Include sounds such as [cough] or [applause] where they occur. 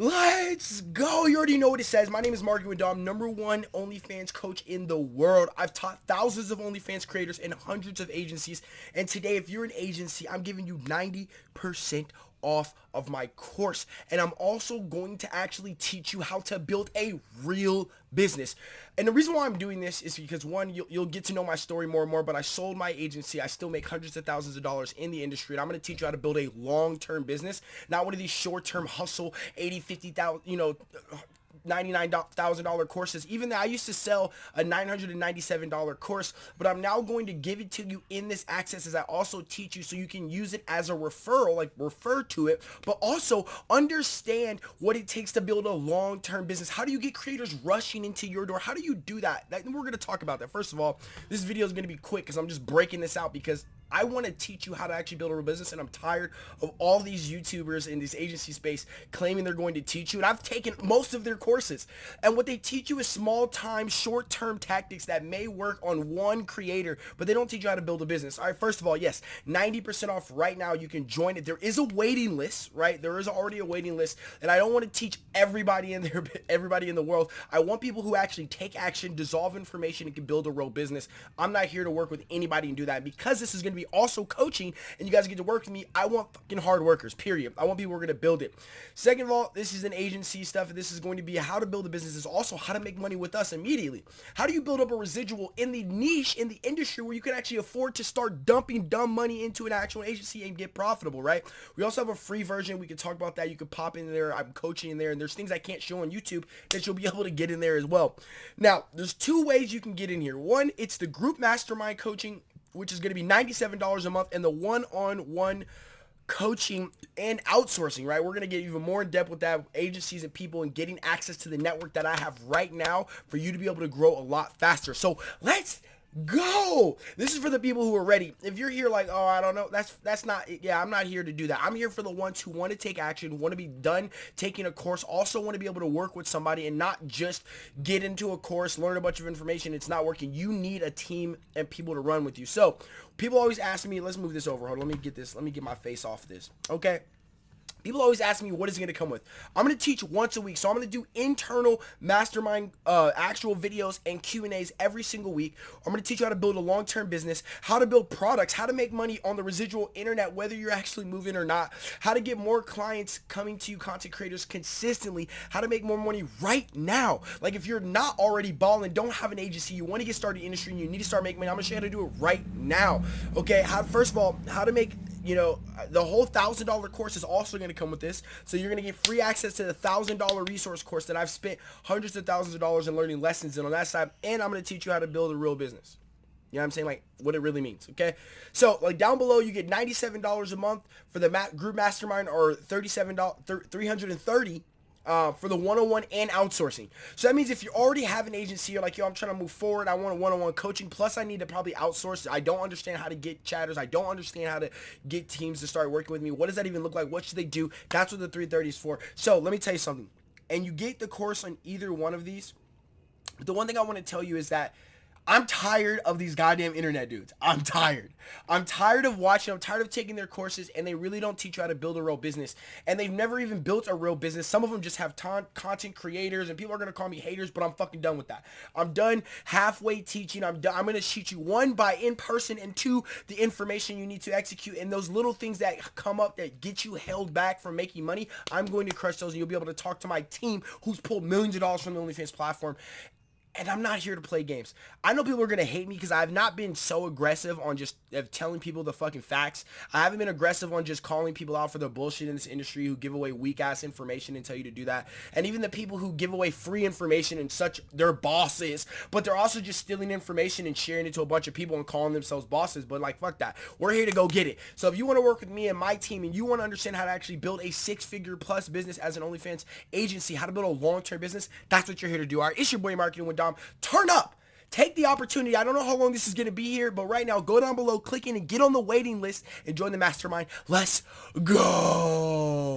Let's go. You already know what it says. My name is Marky Dom, number one OnlyFans coach in the world. I've taught thousands of OnlyFans creators and hundreds of agencies. And today, if you're an agency, I'm giving you 90% off of my course. And I'm also going to actually teach you how to build a real business. And the reason why I'm doing this is because one, you'll, you'll get to know my story more and more, but I sold my agency. I still make hundreds of thousands of dollars in the industry. And I'm going to teach you how to build a long-term business, not one of these short-term hustle, 80, 50,000, you know, $99,000 courses. Even though I used to sell a $997 course, but I'm now going to give it to you in this access as I also teach you so you can use it as a referral, like refer to it, but also understand what it takes to build a long-term business. How do you get creators rushing into your door? How do you do that? that we're going to talk about that. First of all, this video is going to be quick because I'm just breaking this out because I want to teach you how to actually build a real business and I'm tired of all these YouTubers in this agency space claiming they're going to teach you and I've taken most of their courses and what they teach you is small time short term tactics that may work on one creator but they don't teach you how to build a business. Alright first of all yes 90% off right now you can join it. There is a waiting list right there is already a waiting list and I don't want to teach everybody in there [laughs] everybody in the world. I want people who actually take action dissolve information and can build a real business. I'm not here to work with anybody and do that because this is going to be also coaching and you guys get to work with me, I want fucking hard workers, period. I want people who are going to build it. Second of all, this is an agency stuff. This is going to be how to build a business. Is also how to make money with us immediately. How do you build up a residual in the niche, in the industry where you can actually afford to start dumping dumb money into an actual agency and get profitable, right? We also have a free version. We can talk about that. You can pop in there. I'm coaching in there and there's things I can't show on YouTube that you'll be [laughs] able to get in there as well. Now, there's two ways you can get in here. One, it's the group mastermind coaching which is going to be $97 a month, and the one-on-one coaching and outsourcing, right? We're going to get even more in depth with that agencies and people and getting access to the network that I have right now for you to be able to grow a lot faster. So let's go! This is for the people who are ready. If you're here like oh i don't know that's that's not yeah i'm not here to do that. I'm here for the ones who want to take action want to be done taking a course also want to be able to work with somebody and not just get into a course learn a bunch of information. It's not working. You need a team and people to run with you. So people always ask me let's move this over. Hold on let me get this let me get my face off this. Okay People always ask me what is it going to come with. I'm going to teach once a week. So I'm going to do internal mastermind uh, actual videos and Q&As every single week. I'm going to teach you how to build a long-term business, how to build products, how to make money on the residual internet, whether you're actually moving or not, how to get more clients coming to you, content creators consistently, how to make more money right now. Like if you're not already balling, don't have an agency, you want to get started in the industry and you need to start making money, I'm going to show you how to do it right now. Okay, how, first of all, how to make you know, uh, the whole thousand dollar course is also going to come with this. So you're going to get free access to the thousand dollar resource course that I've spent hundreds of thousands of dollars in learning lessons in on that side. And I'm going to teach you how to build a real business. You know what I'm saying? Like what it really means. Okay. So like down below, you get $97 a month for the group mastermind or $37, 330 uh, for the one-on-one and outsourcing. So that means if you already have an agency, you're like, yo, I'm trying to move forward. I want a one-on-one coaching. Plus, I need to probably outsource. I don't understand how to get chatters. I don't understand how to get teams to start working with me. What does that even look like? What should they do? That's what the 330 is for. So let me tell you something. And you get the course on either one of these. But the one thing I want to tell you is that I'm tired of these goddamn internet dudes. I'm tired. I'm tired of watching. I'm tired of taking their courses and they really don't teach you how to build a real business. And they've never even built a real business. Some of them just have content creators and people are going to call me haters, but I'm fucking done with that. I'm done halfway teaching. I'm done. I'm going to teach you one by in person and two, the information you need to execute and those little things that come up that get you held back from making money. I'm going to crush those and you'll be able to talk to my team who's pulled millions of dollars from the OnlyFans platform and I'm not here to play games. I know people are going to hate me because I've not been so aggressive on just telling people the fucking facts. I haven't been aggressive on just calling people out for the bullshit in this industry who give away weak ass information and tell you to do that. And even the people who give away free information and such, they're bosses, but they're also just stealing information and sharing it to a bunch of people and calling themselves bosses. But like, fuck that. We're here to go get it. So if you want to work with me and my team and you want to understand how to actually build a six figure plus business as an OnlyFans agency, how to build a long-term business, that's what you're here to do. All right, it's your boy Marketing with Turn up. Take the opportunity. I don't know how long this is going to be here, but right now, go down below, click in, and get on the waiting list and join the mastermind. Let's go.